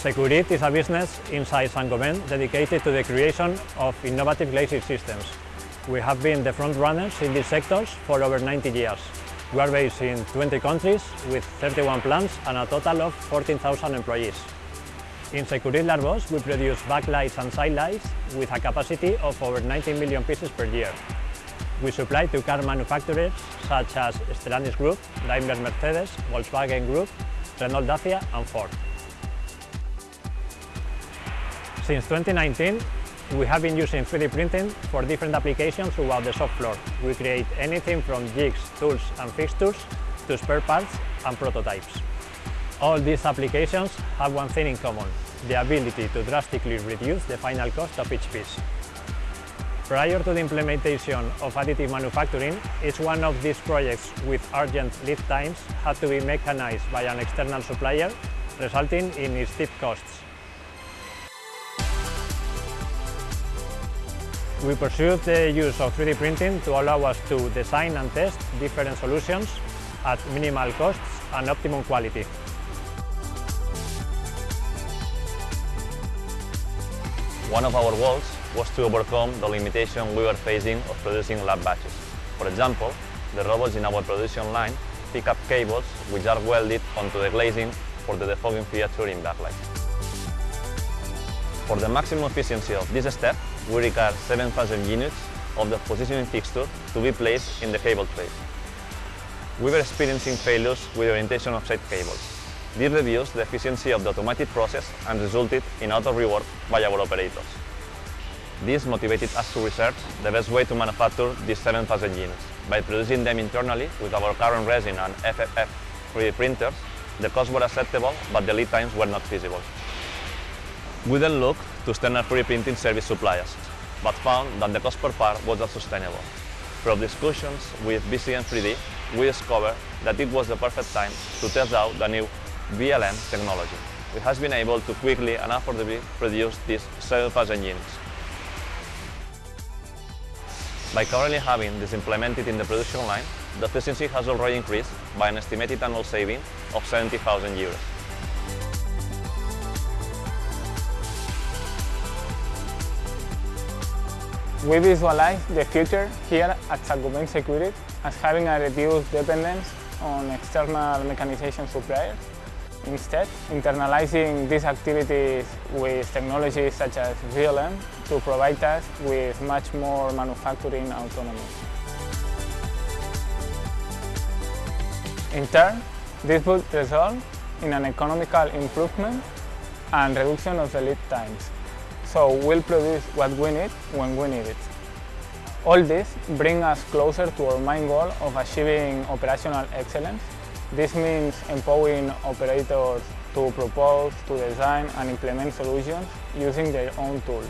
Sekurit is a business inside Saint-Gobain dedicated to the creation of innovative glazing systems. We have been the front runners in these sectors for over 90 years. We are based in 20 countries with 31 plants and a total of 14,000 employees. In Sekurit L'Arboç, we produce backlights and sidelights with a capacity of over 19 million pieces per year. We supply to car manufacturers such as Stellantis Group, Daimler Mercedes, Volkswagen Group, Renault Dacia and Ford. Since 2019, we have been using 3D printing for different applications throughout the shop floor. We create anything from jigs, tools and fixtures to spare parts and prototypes. All these applications have one thing in common, the ability to drastically reduce the final cost of each piece. Prior to the implementation of additive manufacturing, each one of these projects with urgent lead times had to be mechanized by an external supplier, resulting in steep costs. We pursued the use of 3D printing to allow us to design and test different solutions at minimal costs and optimum quality. One of our goals was to overcome the limitation we were facing of producing lab batches. For example, the robots in our production line pick up cables which are welded onto the glazing for the defogging feature in backlight. For the maximum efficiency of this step, we require 7,000 units of the positioning fixture to be placed in the cable tray. We were experiencing failures with orientation of side cables. This reduced the efficiency of the automated process and resulted in auto-rework by our operators. This motivated us to research the best way to manufacture these 7,000 units. By producing them internally with our current resin and FFF 3D printers, the costs were acceptable, but the lead times were not feasible. We then looked to standard 3D printing service suppliers, but found that the cost per part was not sustainable. From discussions with BCN3D, we discovered that it was the perfect time to test out the new VLM technology. We have been able to quickly and affordably produce these 7,000 units. By currently having this implemented in the production line, the efficiency has already increased by an estimated annual saving of 70,000 euros. We visualize the future here at Saint-Gobain as having a reduced dependence on external mechanization suppliers Instead, internalizing these activities with technologies such as VLM to provide us with much more manufacturing autonomy. In turn, this would result in an economical improvement and reduction of the lead times, so we'll produce what we need when we need it. All this brings us closer to our main goal of achieving operational excellence this means empowering operators to propose, to design and implement solutions using their own tools.